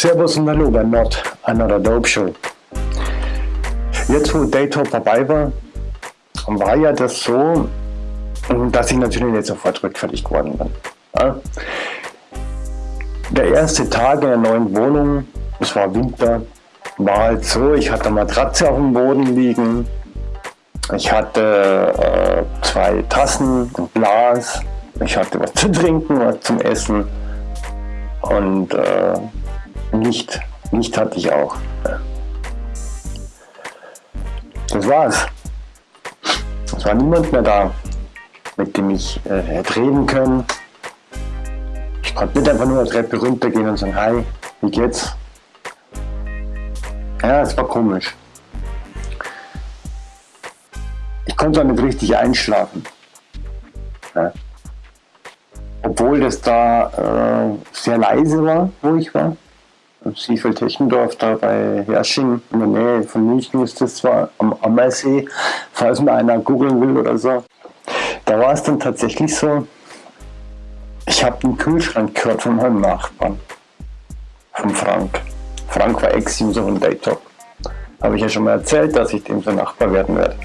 Servus und Hallo bei Not Another Dope Show. Jetzt wo Daytop vorbei war, war ja das so, dass ich natürlich nicht sofort rückfällig geworden bin. Ja? Der erste Tag in der neuen Wohnung, es war Winter, war halt so, ich hatte eine Matratze auf dem Boden liegen, ich hatte äh, zwei Tassen, ein Glas, ich hatte was zu trinken, was zum Essen und äh, Licht. Licht hatte ich auch. Das war's. Es war niemand mehr da, mit dem ich äh, hätte reden können. Ich konnte nicht einfach nur eine Treppe runtergehen und sagen, hi, wie geht's? Ja, es war komisch. Ich konnte auch nicht richtig einschlafen. Ja. Obwohl das da äh, sehr leise war, wo ich war. Siefeld-Techendorf, da bei Hersching, in der Nähe von München ist das zwar am Ammersee, falls mal einer googeln will oder so. Da war es dann tatsächlich so, ich habe den Kühlschrank gehört von meinem Nachbarn, von Frank. Frank war Ex-User von Daytop. Habe ich ja schon mal erzählt, dass ich dem so Nachbar werden werde.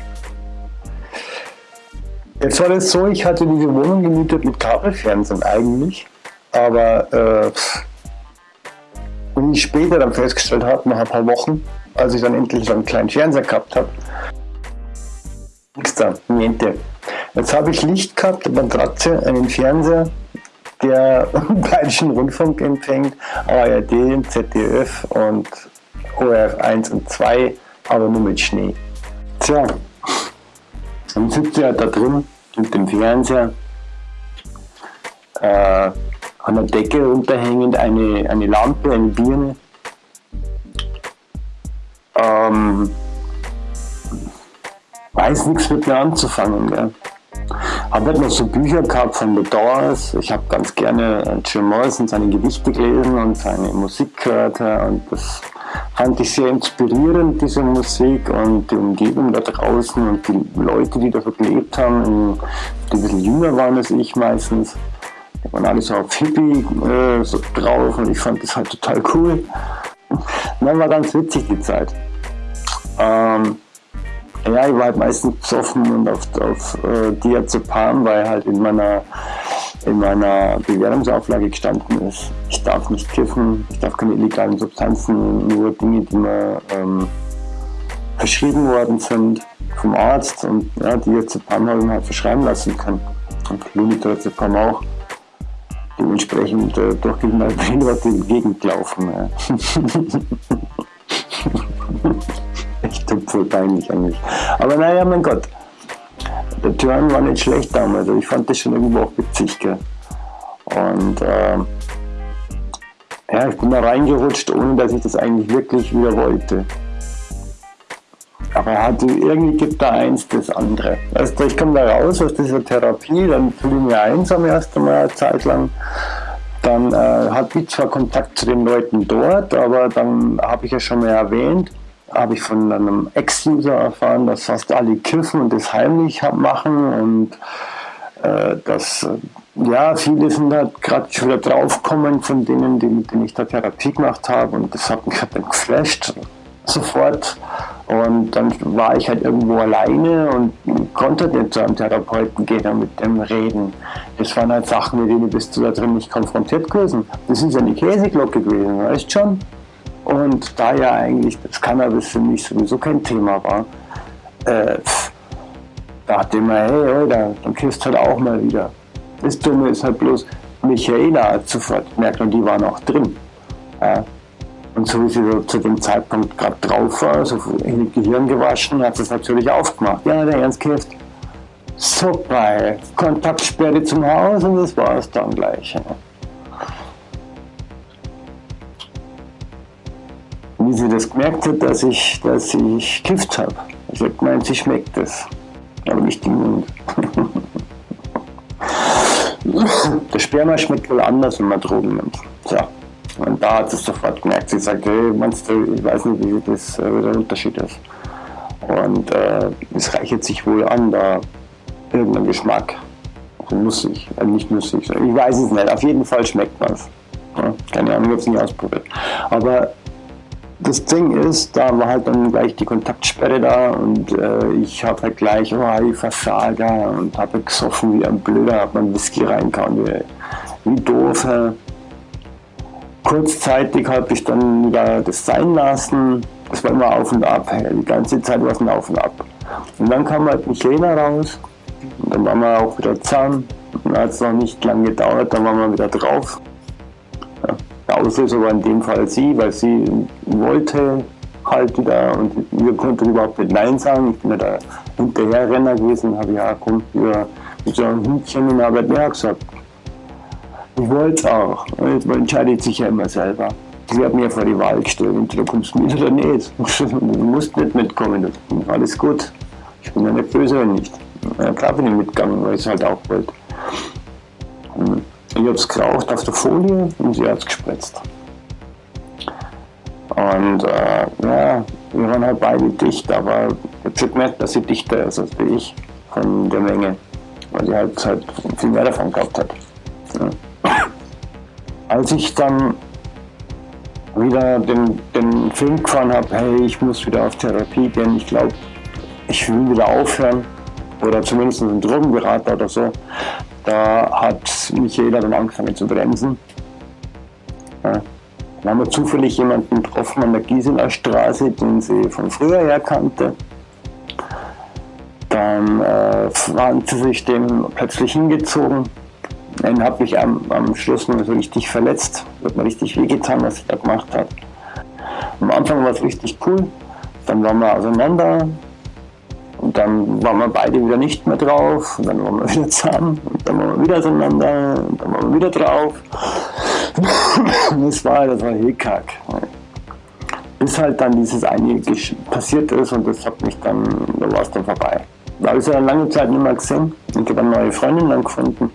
Jetzt war das so, ich hatte diese Wohnung gemietet mit Kabelfernsehen eigentlich, aber äh, und ich später dann festgestellt habe, nach ein paar Wochen, als ich dann endlich so einen kleinen Fernseher gehabt habe, nichts da, niente. Jetzt habe ich Licht gehabt, eine Matratze, einen Fernseher, der Bayerischen Rundfunk empfängt, ARD, ZDF und ORF 1 und 2, aber nur mit Schnee. Tja, dann sitzt er da drin mit dem Fernseher, äh, an der Decke runterhängend eine, eine Lampe, eine Birne. Ähm, weiß nichts mit mir anzufangen. Gell. Habe halt noch so Bücher gehabt von The Doors. Ich habe ganz gerne Jim Morrison seine Gedichte gelesen und seine Musik gehört. Und das fand ich sehr inspirierend, diese Musik und die Umgebung da draußen und die Leute, die da gelebt haben, die ein bisschen jünger waren als ich meistens waren alle so auf Hippie äh, so drauf und ich fand das halt total cool. Dann war ganz witzig die Zeit. Ähm, ja, ich war halt meistens besoffen und auf, auf äh, Diazepam, weil halt in meiner, in meiner Bewährungsauflage gestanden ist, ich darf nicht kiffen, ich darf keine illegalen Substanzen, nur Dinge, die mir ähm, verschrieben worden sind vom Arzt und ja, Diazepam habe ich mir halt verschreiben lassen können. Und Lunitrazepam auch dementsprechend äh, durch die Leute in die Gegend laufen. Ja. Echt voll peinlich eigentlich. Aber naja, mein Gott, der Turn war nicht schlecht damals. Ich fand das schon irgendwo auch witzig. Gell? Und äh, ja, ich bin da reingerutscht, ohne dass ich das eigentlich wirklich wieder wollte. Aber hatte, irgendwie gibt da eins das andere. Also ich komme da raus aus dieser Therapie, dann fühle ich mich einsam erst einmal eine Zeit lang. Dann äh, hatte ich zwar Kontakt zu den Leuten dort, aber dann habe ich ja schon mal erwähnt, habe ich von einem Ex-User erfahren, dass fast alle kiffen und das heimlich machen und äh, dass äh, ja, viele sind da gerade schon wieder draufgekommen von denen, die, mit denen ich da Therapie gemacht habe und das hat mich halt dann geflasht sofort. Und dann war ich halt irgendwo alleine und konnte nicht zu einem Therapeuten gehen und mit dem reden. Das waren halt Sachen, mit denen bist du da drin nicht konfrontiert gewesen. Das ist ja eine Käseglocke gewesen, weißt schon? Und da ja eigentlich das Cannabis für mich sowieso kein Thema war, äh, dachte ich mir, hey, Alter, dann kriegst halt auch mal wieder. Das Dumme ist halt bloß, Michaela hat sofort gemerkt und die war noch drin. Ja. Und so wie sie zu dem Zeitpunkt gerade drauf war, so in Gehirn gewaschen, hat sie es natürlich aufgemacht. Ja, der Ernst Kift. Super, Kontaktsperre zum Haus und das war es dann gleich. Wie sie das gemerkt hat, dass ich, dass ich kifft habe. Ich habe gemeint, sie schmeckt es, aber nicht im Mund. Der Sperma schmeckt wohl anders, wenn man Drogen nimmt. So. Und da hat sie es sofort gemerkt. Sie sagt, hey, meinst du, ich weiß nicht, wie das, äh, der Unterschied ist. Und äh, es reichert sich wohl an, da irgendein Geschmack. Also nussig, äh, nicht nussig, ich weiß es nicht. Auf jeden Fall schmeckt man es. Ja, keine Ahnung, ich habe es nicht ausprobiert. Aber das Ding ist, da war halt dann gleich die Kontaktsperre da und äh, ich habe halt gleich, oh, ich Versager und habe gesoffen wie ein Blöder, habe mein Whisky reingehauen, wie, wie doof. Äh. Kurzzeitig habe ich dann wieder das sein lassen, das war immer auf und ab, die ganze Zeit war es ein Auf und Ab. Und dann kam halt Michelina raus und dann waren wir auch wieder zusammen. Und dann hat es noch nicht lange gedauert, dann waren wir wieder drauf. Ja. Der Auslöser war in dem Fall sie, weil sie wollte halt wieder und wir konnten überhaupt nicht Nein sagen. Ich bin ja da Hinterherrenner gewesen, habe ja, komm, wir mit so einem Hündchen und habe ja gesagt. Ich wollte es auch. Jetzt entscheidet sich ja immer selber. Sie hat mir vor die Wahl gestellt, entweder kommst du mit oder nicht. Du musst nicht mitkommen, alles gut. Ich bin ja nicht böse oder nicht. Ja, klar bin ich mitgegangen, weil ich es halt auch wollte. Ich habe es geraucht auf der Folie und sie hat es gespritzt. Und äh, ja, wir waren halt beide dicht, aber ich habe gemerkt, dass sie dichter ist als ich von der Menge, weil sie halt, halt viel mehr davon gehabt hat. Ja. Als ich dann wieder den, den Film gefahren habe, hey, ich muss wieder auf Therapie gehen, ich glaube, ich will wieder aufhören oder zumindest einen Drogenberater oder so, da hat mich jeder dann angefangen zu bremsen. Ja. Dann haben wir zufällig jemanden getroffen an der Giesener Straße, den sie von früher her kannte. Dann äh, waren sie sich dem plötzlich hingezogen. Dann habe ich am, am Schluss noch so richtig verletzt. Hat mir richtig wehgetan, was ich da gemacht habe. Am Anfang war es richtig cool. Dann waren wir auseinander. Und dann waren wir beide wieder nicht mehr drauf. Und dann waren wir wieder zusammen. Und dann waren wir wieder auseinander. Und dann waren wir wieder drauf. das war, das war Hickhack. Bis halt dann dieses eine passiert ist und das hat mich dann, da war es dann vorbei. Da habe ich ja lange Zeit nicht mehr gesehen und habe eine neue Freundin dann gefunden.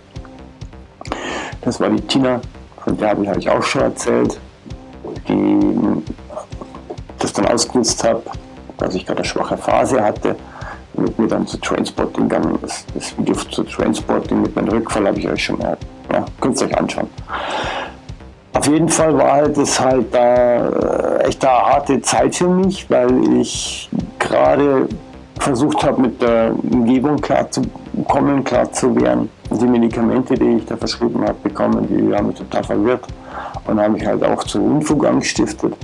Das war die Tina, von der habe ich auch schon erzählt, die das dann ausgenutzt habe, dass ich gerade eine schwache Phase hatte mit mir dann zu Transporting gegangen. Das, das Video zu Transporting mit meinem Rückfall habe ich euch schon mal, ja, könnt ihr euch anschauen. Auf jeden Fall war halt das halt da echt eine harte Zeit für mich, weil ich gerade versucht habe, mit der Umgebung klarzukommen, klar zu werden. Die Medikamente, die ich da verschrieben habe, bekommen, die haben mich total verwirrt und haben mich halt auch zu Unfug angestiftet.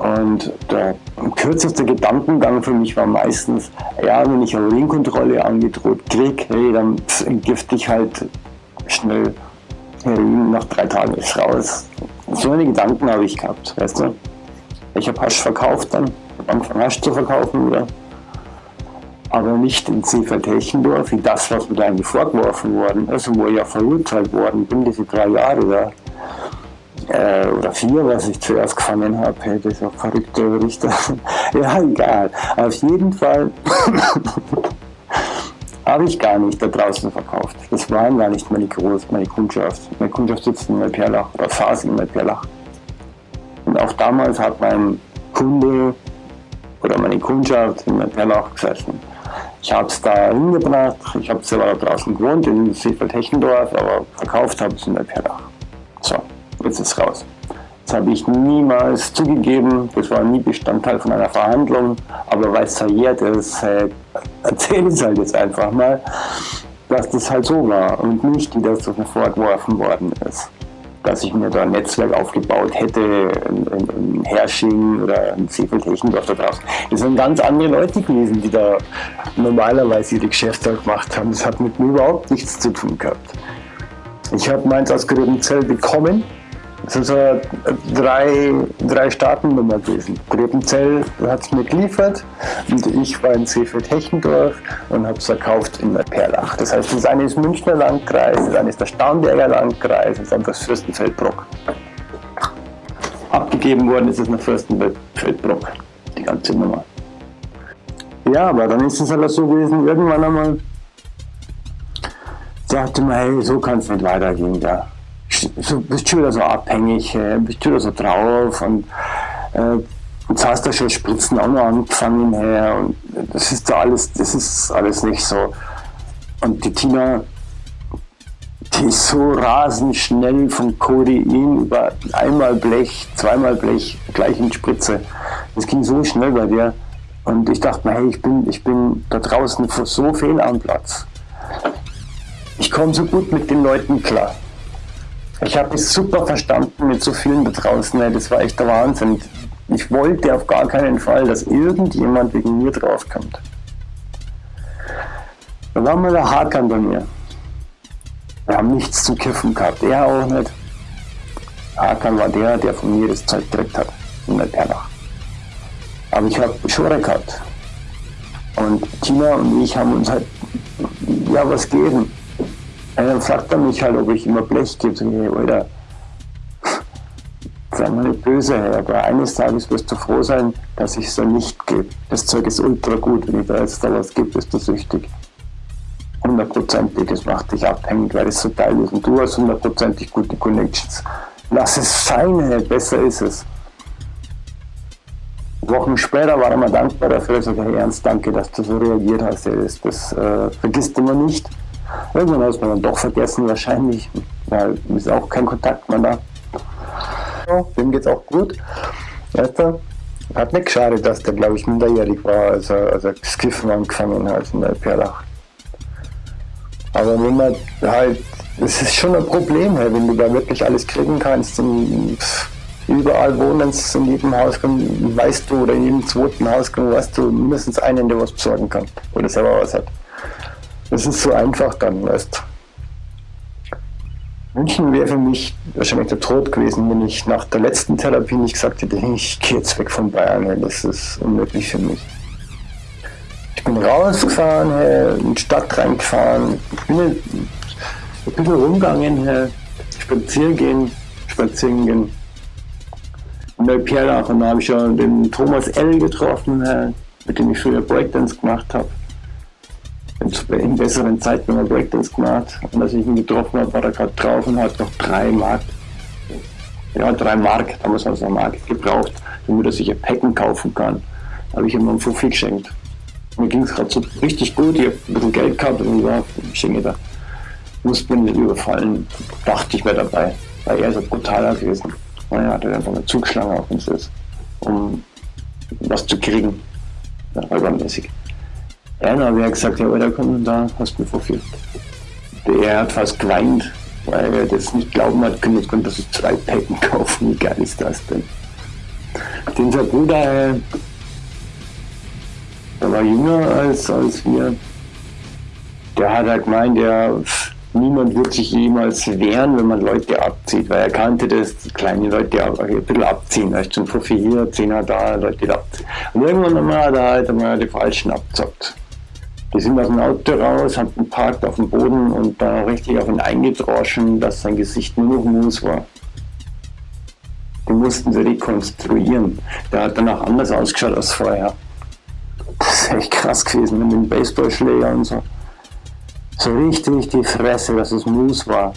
Und der kürzeste Gedankengang für mich war meistens, ja, wenn ich eine Urinkontrolle angedroht kriege, hey, dann entgifte ich halt schnell Heroin, nach drei Tagen ist raus. So eine Gedanken habe ich gehabt, weißt du. Ich habe Hasch verkauft dann, angefangen Hasch zu verkaufen wieder. Aber nicht in Seefeld-Hechendorf, wie das, was mir da eigentlich vorgeworfen worden ist und wo ich ja verurteilt worden bin, diese drei Jahre da äh, oder vier, was ich zuerst gefangen habe. Hey, das ist auch verrückter Richter. ja, egal. Auf jeden Fall habe ich gar nicht da draußen verkauft. Das waren gar nicht meine Groß, meine Kundschaft. Meine Kundschaft sitzt in Neuperlach oder saß in Neuperlach. Und auch damals hat mein Kunde oder meine Kundschaft in Neuperlach gesessen. Ich habe es da hingebracht, ich habe selber da draußen gewohnt, in Seefeld-Hechendorf, aber verkauft habe ich es in Neuperlach. So, jetzt ist es raus. Das habe ich niemals zugegeben, das war nie Bestandteil von einer Verhandlung, aber weil es verjährt ist, äh, erzähle ich es halt jetzt einfach mal, dass das halt so war und nicht, wie das vorgeworfen worden ist. Dass ich mir da ein Netzwerk aufgebaut hätte in, in, in Hersching oder in Seefeld-Hechendorf da draußen. Das sind ganz andere Leute gewesen, die da normalerweise ihre Geschäfte gemacht haben. Das hat mit mir überhaupt nichts zu tun gehabt. Ich habe meins aus Gröbenzell bekommen es ist eine drei, drei Startennummer gewesen. Grebenzell hat es mir geliefert und ich war in Seefeld-Hechendorf und habe es verkauft in Perlach. Das heißt, das eine ist Münchner Landkreis, das eine ist der Starnberger Landkreis, das andere ist Fürstenfeldbruck. Abgegeben worden ist es nach Fürstenfeldbruck, die ganze Nummer. Ja, aber dann ist es halt so gewesen, irgendwann einmal sagte man, hey, so kann es nicht weitergehen. Ja so, bist schon wieder so abhängig, bist schon wieder so drauf und äh, jetzt hast du schon Spritzen auch noch angefangen her und das ist da alles, das ist alles nicht so. Und die Tina, die so rasend schnell von Codein über einmal Blech, zweimal Blech, gleich in Spritze. Das ging so schnell bei dir. Und ich dachte mir, hey, ich bin, ich bin da draußen so viel am Platz. Ich komme so gut mit den Leuten klar. Ich habe es super verstanden mit so vielen da draußen. Das war echt der Wahnsinn. Ich wollte auf gar keinen Fall, dass irgendjemand wegen mir draufkommt. Da war mal der Hakan bei mir. Wir haben nichts zum Kiffen gehabt, er auch nicht. Hakan war der, der von mir das Zeug gekriegt hat, in der Perlach. Aber ich habe Schore gehabt. Und Tina und ich haben uns halt, ja, was geben. Und dann fragt er mich halt, ob ich immer Blech gebe. So, hey, Alter, sei mal nicht böse, aber eines Tages wirst du froh sein, dass ich es so nicht gebe. Das Zeug ist ultra gut, wenn ich da jetzt da was gebe, bist du süchtig hundertprozentig, das macht dich abhängig, weil es so geil ist und du hast hundertprozentig gute Connections. Lass es sein, besser ist es. Wochen später war er mir dankbar dafür, er sagte, hey Ernst, danke, dass du so reagiert hast, das, das äh, vergisst immer nicht. Irgendwann hat man dann doch vergessen, wahrscheinlich, weil ist auch kein Kontakt mehr da. Ja, dem geht's auch gut. Weißt du, hat nicht geschadet, dass der, glaube ich, minderjährig war, als er, als er das Kiffen angefangen hat in der Perlach. Aber wenn man halt, es ist schon ein Problem, wenn du da wirklich alles kriegen kannst und überall wohnst, in jedem Haus weißt du, oder in jedem zweiten Haus weißt du mindestens einen, der was besorgen kann oder selber was hat. Das ist so einfach dann, weißt. München wäre für mich wahrscheinlich der Tod gewesen, wenn ich nach der letzten Therapie nicht gesagt hätte, ich gehe jetzt weg von Bayern, das ist unmöglich für mich. Ich bin rausgefahren, in die Stadt reingefahren, ich bin ein bisschen rumgegangen, spazieren gehen, spazieren gehen. In Neuperlach und da habe ich schon den Thomas L. getroffen, mit dem ich früher Breakdance gemacht habe. In besseren Zeiten haben wir Breakdance gemacht. Und als ich ihn getroffen habe, war er gerade drauf und hat noch drei Mark, ja, drei Mark, damals hat er Mark gebraucht, damit er sich ein Packen kaufen kann. Da habe ich ihm einen Fuffi geschenkt. Mir ging es gerade so richtig gut, ich habe ein bisschen Geld gehabt und ja, ich denke, da muss man nicht überfallen, dachte ich mir dabei, weil er ist ein brutaler gewesen. Naja, hat er einfach eine Zugschlange auf uns ist, um was zu kriegen, ja, räubermäßig. Einer hat gesagt, ja, da komm, da hast du mir verführt. Der hat fast geweint, weil er das nicht glauben hat können, jetzt konnte sich zwei Packen kaufen, wie geil ist das denn? Den sein Bruder, äh, der war jünger als, als wir. Der hat halt gemeint, der, niemand wird sich jemals wehren, wenn man Leute abzieht, weil er kannte das, kleine Leute ein bisschen abziehen. Ist schon Fuffi hier, Zehner da, Leute abziehen. Und irgendwann einmal hat er halt einmal die Falschen abzockt. Die sind aus dem Auto raus, haben geparkt auf dem Boden und da richtig auf ihn eingedroschen, dass sein Gesicht nur noch Mus war. Die mussten sie rekonstruieren. Der hat danach anders ausgeschaut als vorher. Das ist echt krass gewesen mit dem Baseballschläger und so. So richtig die Fresse, dass es Mus war.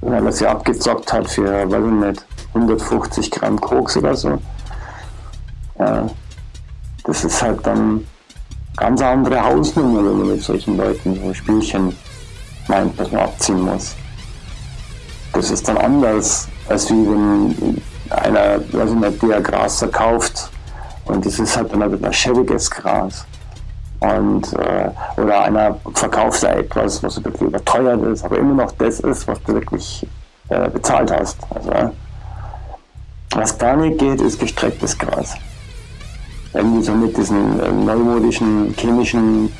Weil er sie abgezockt hat für, weiß ich nicht, 150 Gramm Koks oder so. Ja, das ist halt dann ganz andere Hausnummer, wenn man mit solchen Leuten so Spielchen meint, dass man abziehen muss. Das ist dann anders, als wie wenn einer, weiß ich nicht, der Gras verkauft und das ist halt dann ein schäbiges Gras. Und, äh, oder einer verkauft da etwas, was wirklich überteuert ist, aber immer noch das ist, was du wirklich äh, bezahlt hast. Also, was da nicht geht, ist gestrecktes Gras. Irgendwie so mit diesen äh, neumodischen chemischen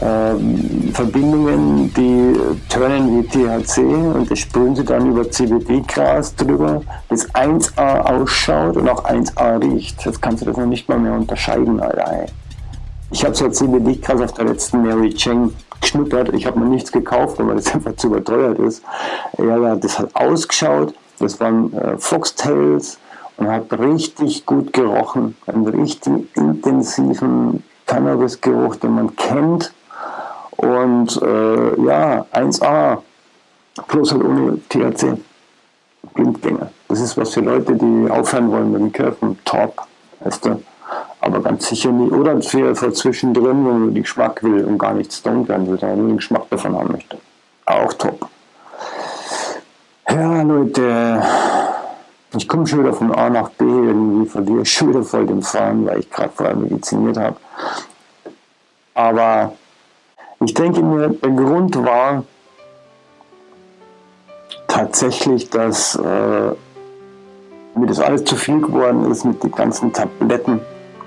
äh, Verbindungen, die turnen wie THC und das sprühen sie dann über CBD-Gras drüber, das 1A ausschaut und auch 1A riecht. Jetzt kannst du das noch nicht mal mehr unterscheiden, Alter. Ich habe so CBD-Gras auf der letzten Mary Cheng geschnuppert. Ich habe mir nichts gekauft, weil das einfach zu überteuert ist. Ja, das hat ausgeschaut. Das waren äh, Foxtails und hat richtig gut gerochen. Einen richtig intensiven Cannabis-Geruch, den man kennt und äh, ja, 1A, plus halt ohne THC. Blindgänger. Das ist was für Leute, die aufhören wollen mit dem Kirchen. Top, weißt du. Aber ganz sicher nicht. Oder für, für zwischendrin, wenn man den Geschmack will und gar nicht stoned werden will, sondern nur den Geschmack davon haben möchte. Auch top. Ja, Leute, ich komme schon wieder von A nach B, irgendwie verliere ich schon wieder voll den Fahren, weil ich gerade vorher mediziniert habe. Aber ich denke mir, der Grund war tatsächlich, dass äh, mir das alles zu viel geworden ist mit den ganzen Tabletten,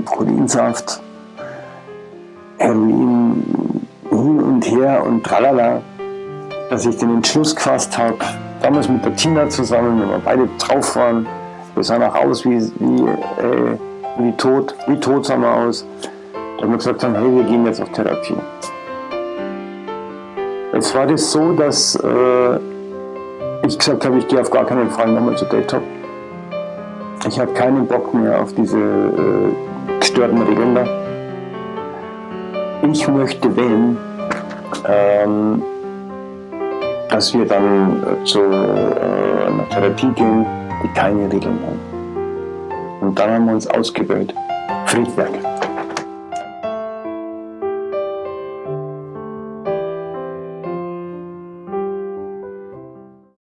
Proteinsaft, Heroin hin und her und tralala, dass ich den Entschluss gefasst habe, damals mit der Tina zusammen, wenn wir beide drauf waren, wir sahen auch aus wie, wie, äh, wie tot, wie tot sahen wir aus, dass wir gesagt haben, hey, wir gehen jetzt auf Therapie. Jetzt war das so, dass äh, ich gesagt habe, ich gehe auf gar keinen Fall nochmal zu Daytop. Ich habe keinen Bock mehr auf diese äh, gestörten Regeln da. Ich möchte, wenn, ähm, dass wir dann äh, zu äh, einer Therapie gehen, die keine Regeln haben. Und dann haben wir uns ausgewählt. Friedberg.